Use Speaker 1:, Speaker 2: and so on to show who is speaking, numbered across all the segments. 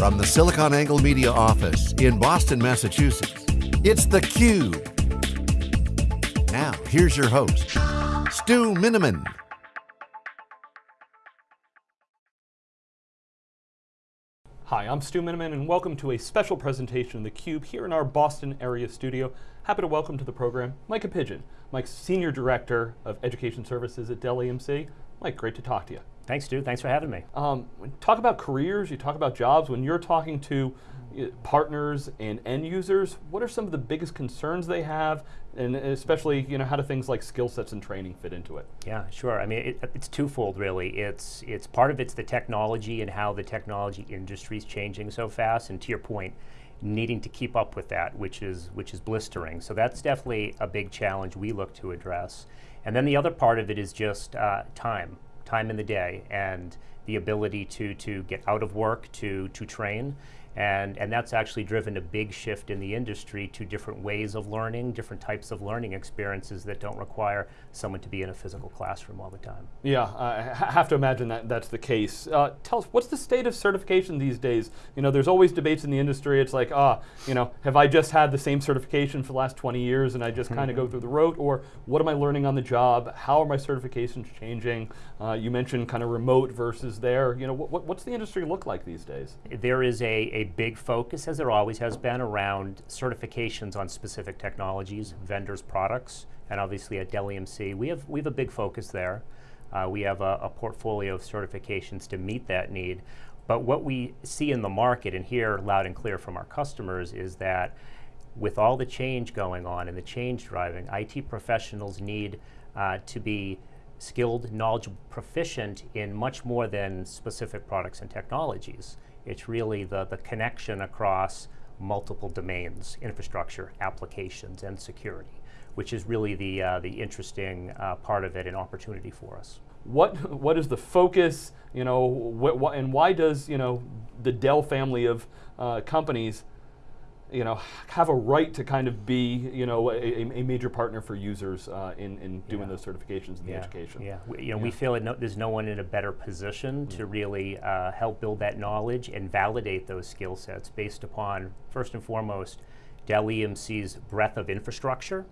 Speaker 1: From the SiliconANGLE Media office in Boston, Massachusetts, it's theCUBE. Now, here's your host, Stu Miniman.
Speaker 2: Hi, I'm Stu Miniman and welcome to a special presentation of theCUBE here in our Boston area studio. Happy to welcome to the program Micah Pidgeon, Mike's Senior Director of Education Services at Dell EMC. Mike, great to talk to you.
Speaker 3: Thanks, Stu. Thanks for having me. Um,
Speaker 2: talk about careers, you talk about jobs. When you're talking to uh, partners and end users, what are some of the biggest concerns they have, and especially, you know, how do things like skill sets and training fit into it?
Speaker 3: Yeah, sure. I mean, it, it's twofold, really. It's it's part of it's the technology and how the technology industry is changing so fast, and to your point, needing to keep up with that, which is which is blistering. So that's definitely a big challenge we look to address. And then the other part of it is just uh, time time in the day and the ability to, to get out of work, to, to train. And, and that's actually driven a big shift in the industry to different ways of learning, different types of learning experiences that don't require someone to be in a physical classroom all the time.
Speaker 2: Yeah, I have to imagine that that's the case. Uh, tell us, what's the state of certification these days? You know, there's always debates in the industry. It's like, ah, you know, have I just had the same certification for the last 20 years and I just kind of go through the rote, or what am I learning on the job? How are my certifications changing? Uh, you mentioned kind of remote versus there. You know, what, what's the industry look like these days?
Speaker 3: There is a, a big focus, as there always has been, around certifications on specific technologies, vendors' products, and obviously at Dell EMC, we have, we have a big focus there. Uh, we have a, a, portfolio of certifications to meet that need. But what we see in the market and hear loud and clear from our customers is that with all the change going on and the change driving, IT professionals need uh, to be skilled, knowledgeable, proficient in much more than specific products and technologies. It's really the, the connection across multiple domains, infrastructure, applications, and security, which is really the, uh, the interesting uh, part of it and opportunity for us.
Speaker 2: What, what is the focus, you know, wh wh and why does, you know, the Dell family of uh, companies you know, have a right to kind of be, you know, a, a major partner for users uh, in, in doing yeah. those certifications in
Speaker 3: yeah.
Speaker 2: the education.
Speaker 3: Yeah, we, you know, yeah. we feel no, there's no one in a better position to really uh, help build that knowledge and validate those skill sets based upon, first and foremost, Dell EMC's breadth of infrastructure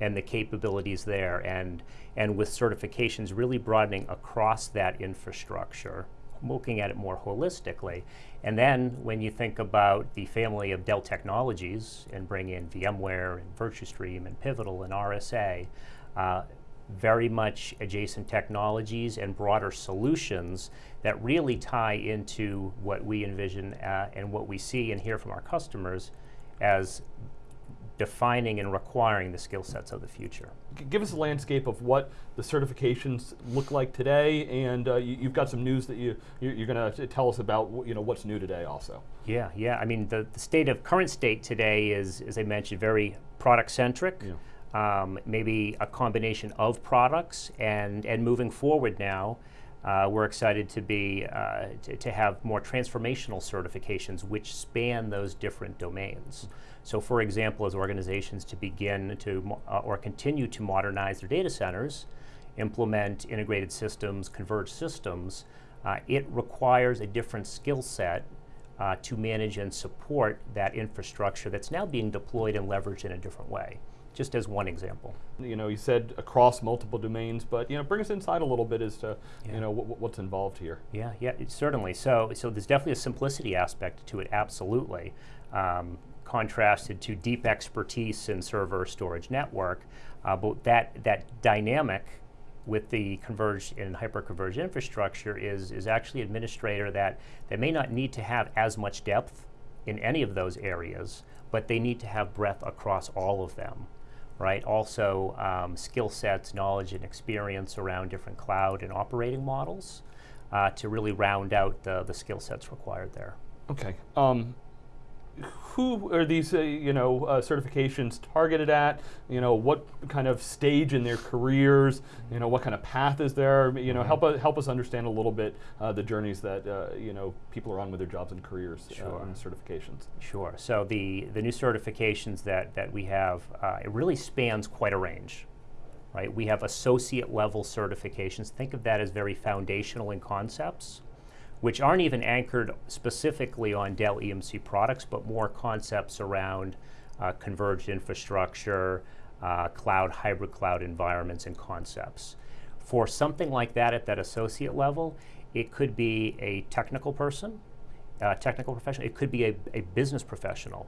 Speaker 3: and the capabilities there, and, and with certifications really broadening across that infrastructure looking at it more holistically. And then when you think about the family of Dell technologies and bring in VMware and Virtustream and Pivotal and RSA, uh, very much adjacent technologies and broader solutions that really tie into what we envision uh, and what we see and hear from our customers as defining and requiring the skill sets of the future.
Speaker 2: Give us a landscape of what the certifications look like today, and uh, you, have got some news that you, you're, going to tell us about you know, what's new today also.
Speaker 3: Yeah, yeah, I mean the, the state of, current state today is, as I mentioned, very product centric. Yeah. Um, maybe a combination of products and, and moving forward now, uh, we're excited to be uh, to, to, have more transformational certifications which span those different domains. So for example, as organizations to begin to uh, or continue to modernize their data centers, implement integrated systems, converged systems, uh, it requires a different skill set uh, to manage and support that infrastructure that's now being deployed and leveraged in a different way just as one example.
Speaker 2: You know, you said across multiple domains, but you know, bring us inside a little bit as to yeah. you know what's involved here.
Speaker 3: Yeah, yeah, certainly. So, so there's definitely a simplicity aspect to it. Absolutely. Um, contrasted to deep expertise in server storage network, uh, but that that dynamic with the converged and hyper-converged infrastructure is is actually administrator that that may not need to have as much depth in any of those areas, but they need to have breadth across all of them right? Also, um, skill sets, knowledge, and experience around different cloud and operating models uh, to really round out the, the skill sets required there.
Speaker 2: Okay. Um, who are these, uh, you know, uh, certifications targeted at? You know, what kind of stage in their careers? You know, what kind of path is there? You know, help us help us understand a little bit uh, the journeys that uh, you know people are on with their jobs and careers uh, sure. and certifications.
Speaker 3: Sure. So the the new certifications that that we have, uh, it really spans quite a range. Right, we have associate level certifications. Think of that as very foundational in concepts which aren't even anchored specifically on Dell EMC products, but more concepts around uh, converged infrastructure, uh, cloud, hybrid cloud environments, and concepts. For something like that at that associate level, it could be a technical person, a technical professional, it could be a, a business professional.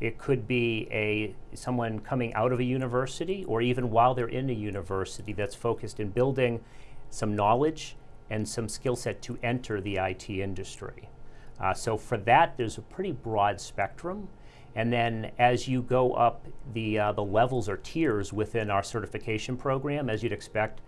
Speaker 3: It could be a someone coming out of a university or even while they're in a university that's focused in building some knowledge and some skill set to enter the IT industry. Uh, so for that, there's a pretty broad spectrum. And then as you go up the, uh, the levels or tiers within our certification program, as you'd expect,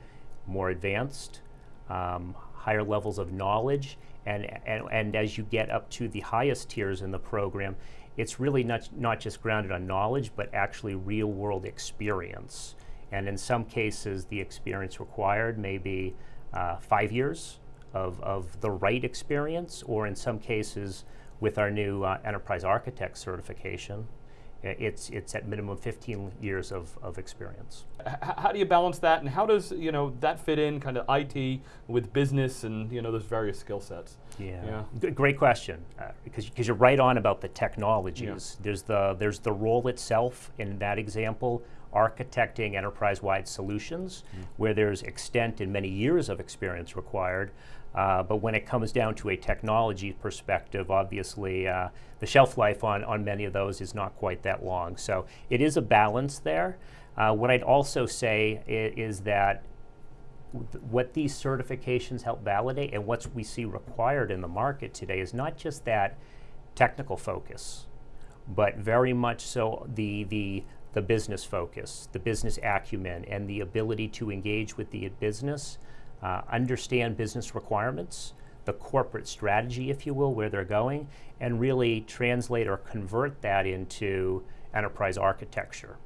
Speaker 3: more advanced, um, higher levels of knowledge, and, and, and as you get up to the highest tiers in the program, it's really not, not just grounded on knowledge, but actually real world experience. And in some cases, the experience required may be uh, five years of, of the right experience, or in some cases, with our new uh, enterprise architect certification, it's it's at minimum 15 years of, of experience.
Speaker 2: H how do you balance that, and how does you know that fit in kind of IT with business and you know those various skill sets?
Speaker 3: Yeah, yeah. great question uh, because because you're right on about the technologies. Yeah. There's the there's the role itself in that example, architecting enterprise-wide solutions, mm. where there's extent and many years of experience required. Uh, but when it comes down to a technology perspective, obviously uh, the shelf life on, on many of those is not quite that long. So it is a balance there. Uh, what I'd also say is, is that what these certifications help validate and what we see required in the market today is not just that technical focus, but very much so the, the, the business focus, the business acumen, and the ability to engage with the business uh, understand business requirements, the corporate strategy, if you will, where they're going, and really translate or convert that into enterprise architecture.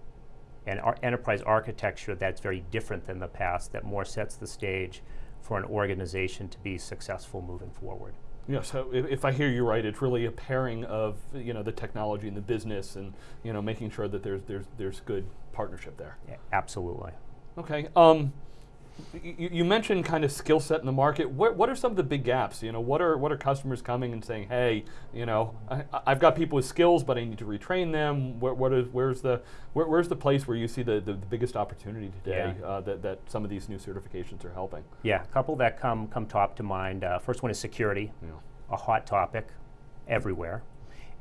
Speaker 3: And our enterprise architecture that's very different than the past, that more sets the stage for an organization to be successful moving forward.
Speaker 2: Yeah, so if, if, I hear you right, it's really a pairing of you know the technology and the business, and you know making sure that there's there's there's good partnership there.
Speaker 3: Yeah, absolutely.
Speaker 2: Okay. Um, you, you, mentioned kind of skill set in the market. What, what are some of the big gaps? You know, what are what are customers coming and saying, hey, you know, I, have got people with skills, but I need to retrain them. Where, what is where's the where, where's the place where you see the, the, the biggest opportunity today yeah. uh, that, that some of these new certifications are helping?
Speaker 3: Yeah, a couple that come come top to mind. Uh, first one is security, yeah. a hot topic everywhere,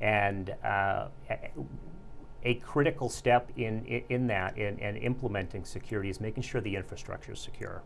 Speaker 3: and. Uh, a critical step in, in, in that in, in implementing security is making sure the infrastructure is secure.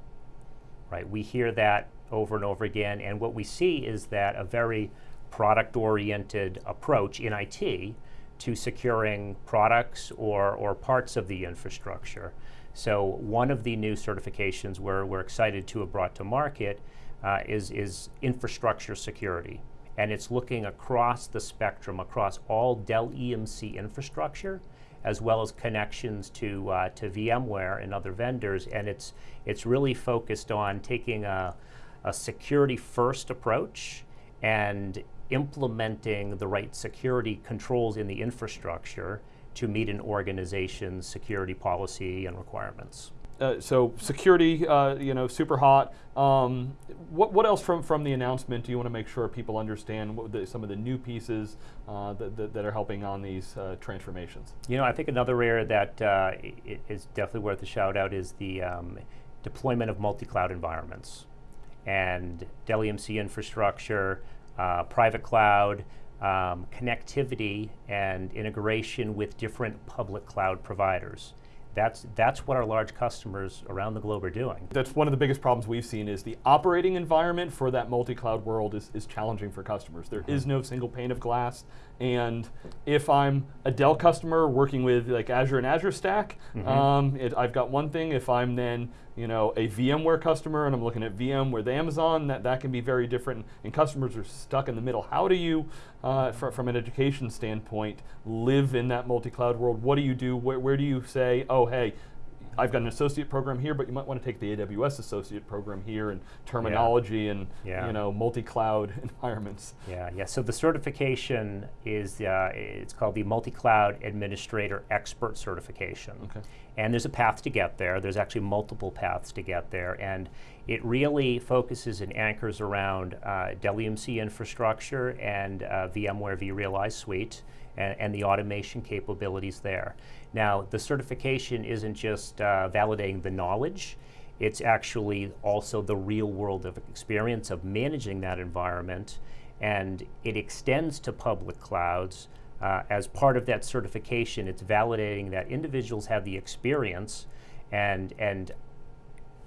Speaker 3: Right? We hear that over and over again, and what we see is that a very product-oriented approach in IT to securing products or, or parts of the infrastructure. So one of the new certifications we're, we're excited to have brought to market uh, is, is infrastructure security and it's looking across the spectrum, across all Dell EMC infrastructure, as well as connections to, uh, to VMware and other vendors, and it's, it's really focused on taking a, a security first approach and implementing the right security controls in the infrastructure to meet an organization's security policy and requirements.
Speaker 2: Uh, so security, uh, you know, super hot. Um, what, what else from, from the announcement do you want to make sure people understand the, some of the new pieces uh, that, that, that, are helping on these uh, transformations?
Speaker 3: You know, I think another area that uh, is definitely worth a shout out is the um, deployment of multi-cloud environments and Dell EMC infrastructure, private cloud, um, connectivity and integration with different public cloud providers that's, that's what our large customers around the globe are doing.
Speaker 2: That's one of the biggest problems we've seen is the operating environment for that multi-cloud world is, is challenging for customers. There mm -hmm. is no single pane of glass. And if I'm a Dell customer working with like Azure and Azure Stack, mm -hmm. um, it, I've got one thing. If I'm then you know a VMware customer and I'm looking at VMware with Amazon, that, that can be very different. And customers are stuck in the middle. How do you, uh, fr from an education standpoint, live in that multi-cloud world? What do you do? Where, where do you say, oh hey, I've got an associate program here, but you might want to take the AWS associate program here and terminology yeah. and yeah. you know multi-cloud environments.
Speaker 3: Yeah, yeah. So the certification is uh, it's called the multi-cloud administrator expert certification. Okay. And there's a path to get there. There's actually multiple paths to get there, and It really focuses and anchors around uh, Dell EMC infrastructure and uh, VMware vRealize Suite and, and, the automation capabilities there. Now, the certification isn't just uh, validating the knowledge, it's actually also the real world of experience of managing that environment, and it extends to public clouds. Uh, as part of that certification, it's validating that individuals have the experience and, and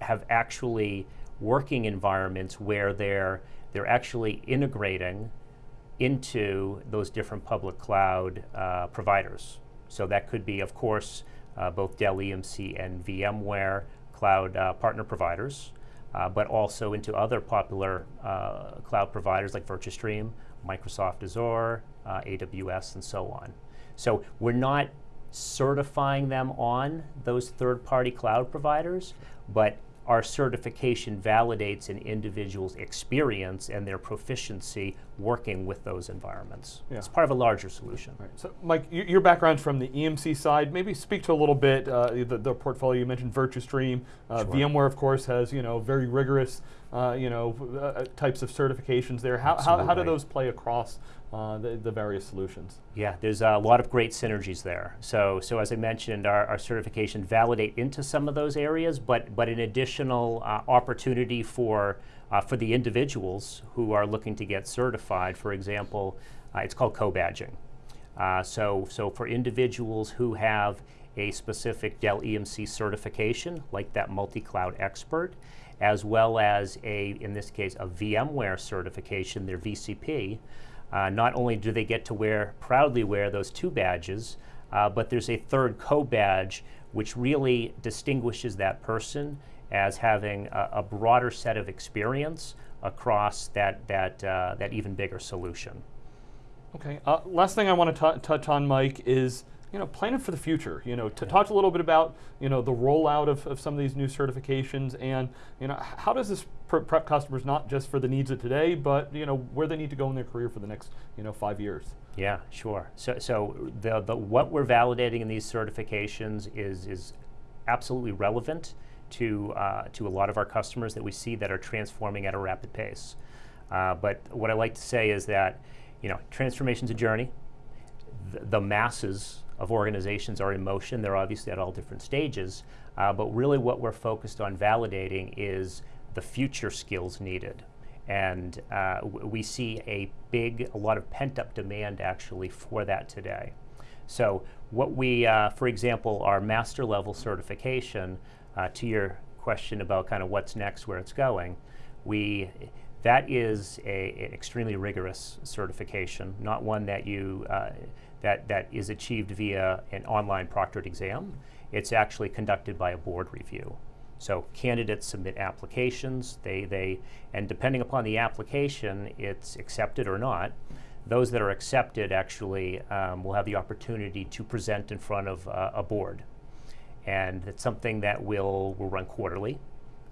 Speaker 3: have actually working environments where they're, they're actually integrating into those different public cloud uh, providers. So that could be, of course, uh, both Dell EMC and VMware cloud uh, partner providers, uh, but also into other popular uh, cloud providers like Virtustream, Microsoft Azure, uh, AWS, and so on. So we're not certifying them on those third-party cloud providers, but our certification validates an individual's experience and their proficiency working with those environments. Yeah. It's part of a larger solution.
Speaker 2: Right. So, Mike, your background's from the EMC side. Maybe speak to a little bit uh, the, the, portfolio. You mentioned Virtustream. Uh, sure. VMware, of course, has you know very rigorous uh, you know uh, types of certifications there. How, how, how, do those play across uh, the, the, various solutions?
Speaker 3: Yeah, there's a lot of great synergies there. So, so as I mentioned, our, our certification validate into some of those areas, but but an additional uh, opportunity for uh, for the individuals who are looking to get certified. For example, uh, it's called co-badging. Uh, so, so for individuals who have a specific Dell EMC certification, like that multi-cloud expert, as well as a, in this case, a VMware certification, their VCP, uh, not only do they get to wear, proudly wear those two badges, uh, but there's a third co-badge which really distinguishes that person as having a, a broader set of experience across that, that, uh, that even bigger solution.
Speaker 2: Okay, uh, last thing I want to touch on, Mike, is you know, planning for the future. You know, to yeah. talk a little bit about you know the rollout of, of some of these new certifications, and you know, how does this prep customers not just for the needs of today, but you know where they need to go in their career for the next you know five years.
Speaker 3: Yeah, sure. So, so the, the what we're validating in these certifications is is absolutely relevant to, uh, to a lot of our customers that we see that are transforming at a rapid pace. Uh, but what I like to say is that, you know, transformation's a journey. The, the masses of organizations are in motion. They're obviously at all different stages. Uh, but really what we're focused on validating is the future skills needed. And uh, we see a big, a lot of pent-up demand actually for that today. So what we, uh, for example, our master level certification, uh, to your question about kind of what's next, where it's going, we that is a, an extremely rigorous certification, not one that you uh, that that is achieved via an online proctored exam. It's actually conducted by a board review. So candidates submit applications. They they and depending upon the application, it's accepted or not. Those that are accepted actually um, will have the opportunity to present in front of uh, a board and it's something that will will run quarterly.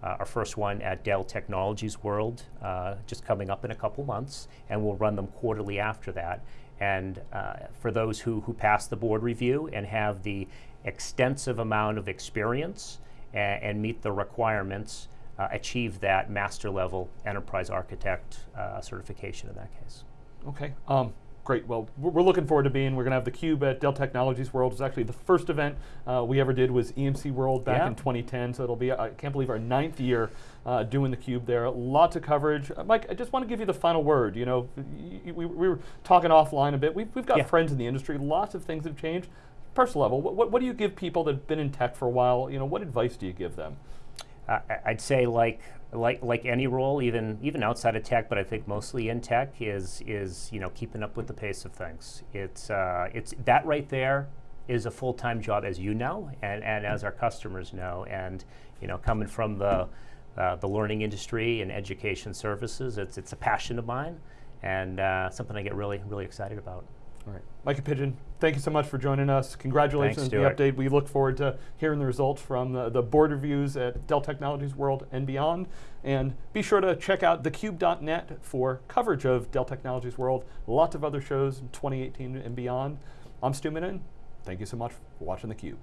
Speaker 3: Uh, our first one at Dell Technologies World, uh, just coming up in a couple months, and we'll run them quarterly after that. And uh, for those who, who pass the board review and have the extensive amount of experience and, and meet the requirements, uh, achieve that master level enterprise architect uh, certification in that case.
Speaker 2: Okay. Um, Great. Well, we're looking forward to being. We're going to have the Cube at Dell Technologies World. It's actually the first event uh, we ever did was EMC World back yeah. in 2010. So it'll be I can't believe our ninth year uh, doing the Cube there. Lots of coverage. Uh, Mike, I just want to give you the final word. You know, we, we were talking offline a bit. We've, we've got yeah. friends in the industry. Lots of things have changed. Personal level, what, what, what do you give people that've been in tech for a while? You know, what advice do you give them?
Speaker 3: Uh, I'd say like like like any role, even even outside of tech, but I think mostly in tech is is you know keeping up with the pace of things. It's uh, it's that right there is a full time job, as you know, and and as our customers know, and you know coming from the uh, the learning industry and education services, it's it's a passion of mine, and uh, something I get really really excited about.
Speaker 2: All right. Micah Pidgeon, thank you so much for joining us. Congratulations on the update. We look forward to hearing the results from the, the, board reviews at Dell Technologies World and beyond. And be sure to check out thecube.net for coverage of Dell Technologies World. Lots of other shows in 2018 and beyond. I'm Stu Miniman. Thank you so much for watching theCUBE.